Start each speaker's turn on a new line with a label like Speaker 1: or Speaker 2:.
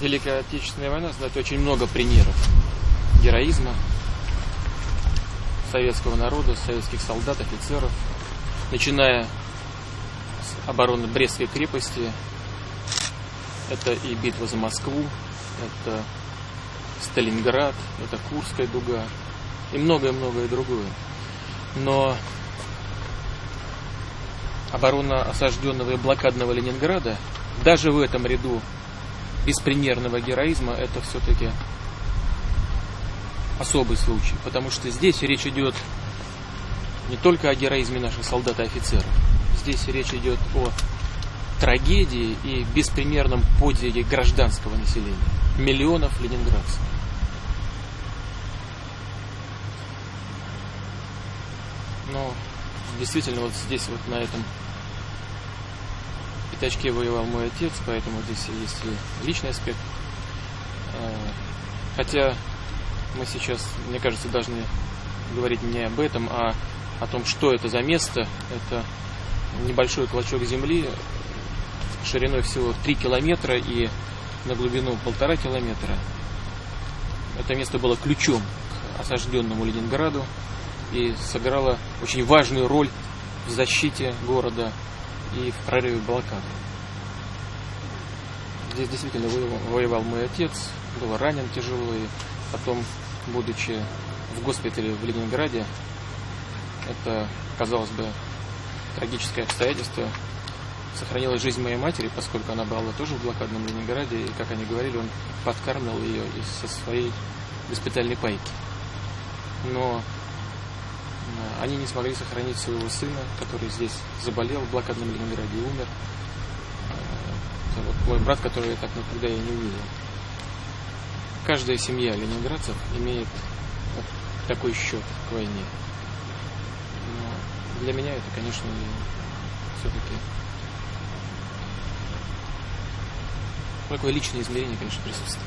Speaker 1: Великая Отечественная война знает очень много примеров героизма советского народа, советских солдат, офицеров, начиная с обороны Брестской крепости, это и битва за Москву, это Сталинград, это Курская дуга и многое-многое другое. Но оборона осажденного и блокадного Ленинграда, даже в этом ряду беспримерного героизма, это все-таки особый случай. Потому что здесь речь идет не только о героизме наших солдат и офицеров. Здесь речь идет о трагедии и беспримерном подвиге гражданского населения. Миллионов ленинградцев. Но действительно вот здесь вот на этом пятачке воевал мой отец, поэтому здесь есть и личный аспект. А, хотя мы сейчас, мне кажется, должны говорить не об этом, а о том, что это за место. Это небольшой клочок земли шириной всего 3 километра и на глубину полтора километра. Это место было ключом к осажденному Ленинграду и сыграло очень важную роль в защите города и в прорыве блокады. Здесь действительно воевал мой отец, был ранен тяжело, и потом, будучи в госпитале в Ленинграде, это, казалось бы, трагическое обстоятельство, сохранила жизнь моей матери, поскольку она была тоже в блокадном Ленинграде, и, как они говорили, он подкармливал ее со своей госпитальной пайки. Но они не смогли сохранить своего сына, который здесь заболел в блокадном Ленинграде и умер. Это вот мой брат, который я так никогда и не увидел. Каждая семья ленинградцев имеет такой счет к войне. Но для меня это, конечно, все-таки такое личное измерение, конечно, присутствует.